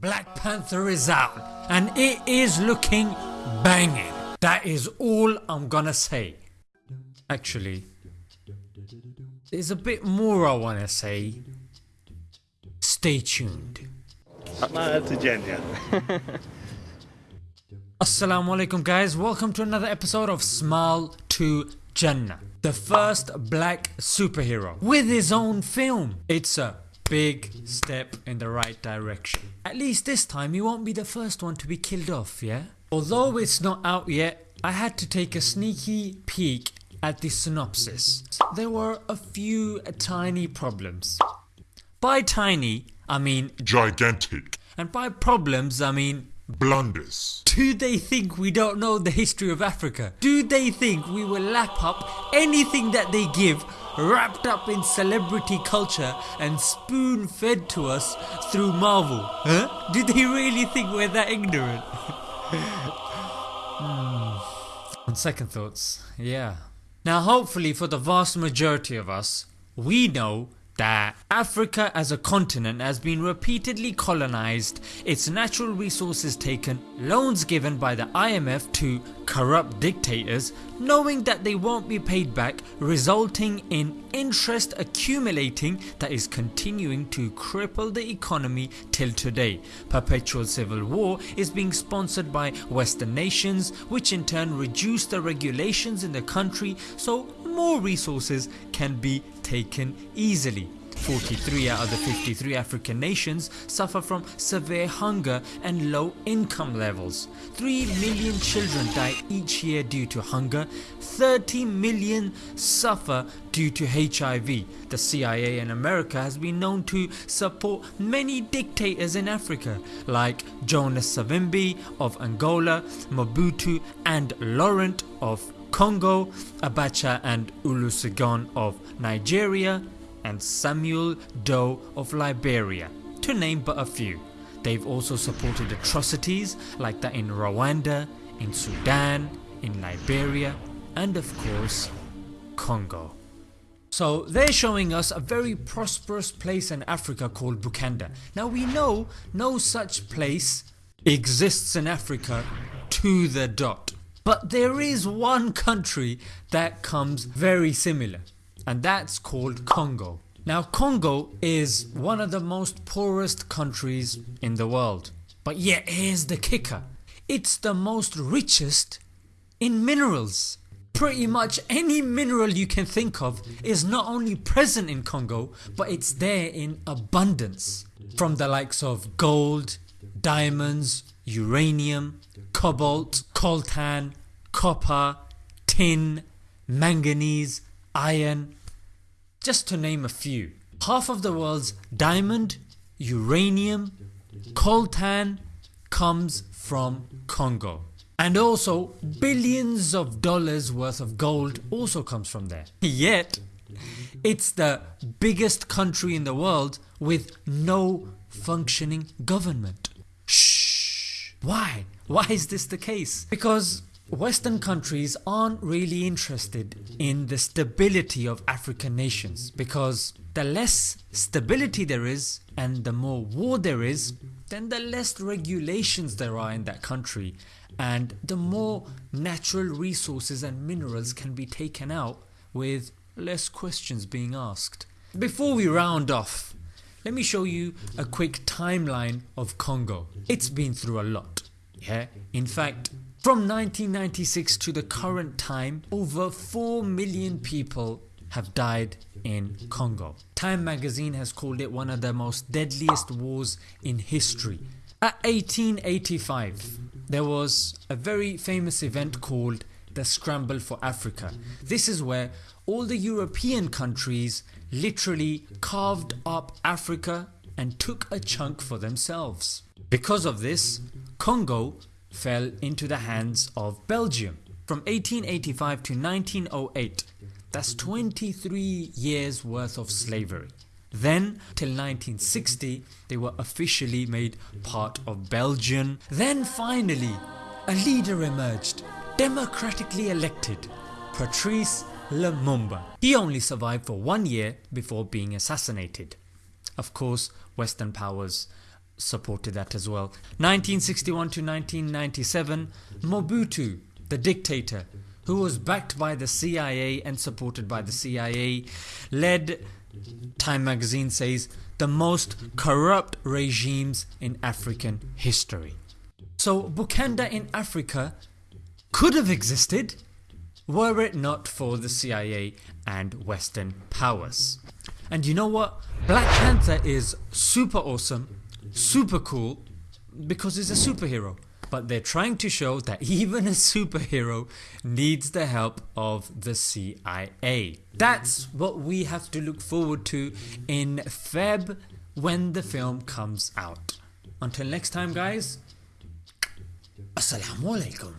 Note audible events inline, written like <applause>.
Black Panther is out and it is looking banging. That is all I'm gonna say. Actually, there's a bit more I wanna say. Stay tuned. Smile to Jannah. Assalamu alaikum guys, welcome to another episode of Smile to Jannah. The first black superhero with his own film. It's a big step in the right direction. At least this time he won't be the first one to be killed off, yeah? Although it's not out yet, I had to take a sneaky peek at the synopsis. There were a few tiny problems. By tiny, I mean gigantic and by problems I mean blunders. do they think we don't know the history of Africa? Do they think we will lap up anything that they give wrapped up in celebrity culture and spoon fed to us through Marvel? Huh? Do they really think we're that ignorant? <laughs> Hmm. On second thoughts, yeah. Now hopefully for the vast majority of us, we know that Africa as a continent has been repeatedly colonized, its natural resources taken, loans given by the IMF to corrupt dictators knowing that they won't be paid back resulting in interest accumulating that is continuing to cripple the economy till today. Perpetual civil war is being sponsored by western nations which in turn reduce the regulations in the country so more resources can be taken easily. 43 out of the 53 African nations suffer from severe hunger and low income levels. 3 million children die each year due to hunger, 30 million suffer due to HIV. The CIA in America has been known to support many dictators in Africa like Jonas Savimbi of Angola, Mobutu and Laurent of Congo, Abacha and Olusegun of Nigeria and Samuel Doe of Liberia to name but a few. They've also supported atrocities like that in Rwanda, in Sudan, in Liberia and of course Congo. So they're showing us a very prosperous place in Africa called Wakanda. Now we know no such place exists in Africa to the dot. But there is one country that comes very similar and that's called Congo. Now Congo is one of the most poorest countries in the world but yet here's the kicker, it's the most richest in minerals. Pretty much any mineral you can think of is not only present in Congo but it's there in abundance from the likes of gold, diamonds, uranium, cobalt, coltan, copper, tin, manganese, iron, just to name a few. Half of the world's diamond, uranium, coltan comes from Congo. And also billions of dollars worth of gold also comes from there. Yet it's the biggest country in the world with no functioning government. Shh! Why? Why is this the case? Because Western countries aren't really interested in the stability of African nations because the less stability there is and the more war there is then the less regulations there are in that country and the more natural resources and minerals can be taken out with less questions being asked. Before we round off let me show you a quick timeline of Congo. It's been through a lot. Yeah, in fact from 1996 to the current time over 4 million people have died in Congo. Time magazine has called it one of the most deadliest wars in history. At 1885 there was a very famous event called the Scramble for Africa. This is where all the European countries literally carved up Africa and took a chunk for themselves. Because of this Congo fell into the hands of Belgium from 1885 to 1908 that's 23 years worth of slavery. Then till 1960 they were officially made part of Belgium. Then finally a leader emerged, democratically elected, Patrice Lumumba. He only survived for one year before being assassinated. Of course western powers supported that as well. 1961 to 1997, Mobutu, the dictator, who was backed by the CIA and supported by the CIA, led, Time magazine says, the most corrupt regimes in African history. So, Wakanda in Africa could have existed were it not for the CIA and Western powers. And you know what? Black Panther is super awesome, super cool, because he's a superhero. But they're trying to show that <laughs> even a superhero needs the help of the CIA. That's what we have to look forward to in Feb when the film comes out. Until next time, guys, Assalamu alaikum.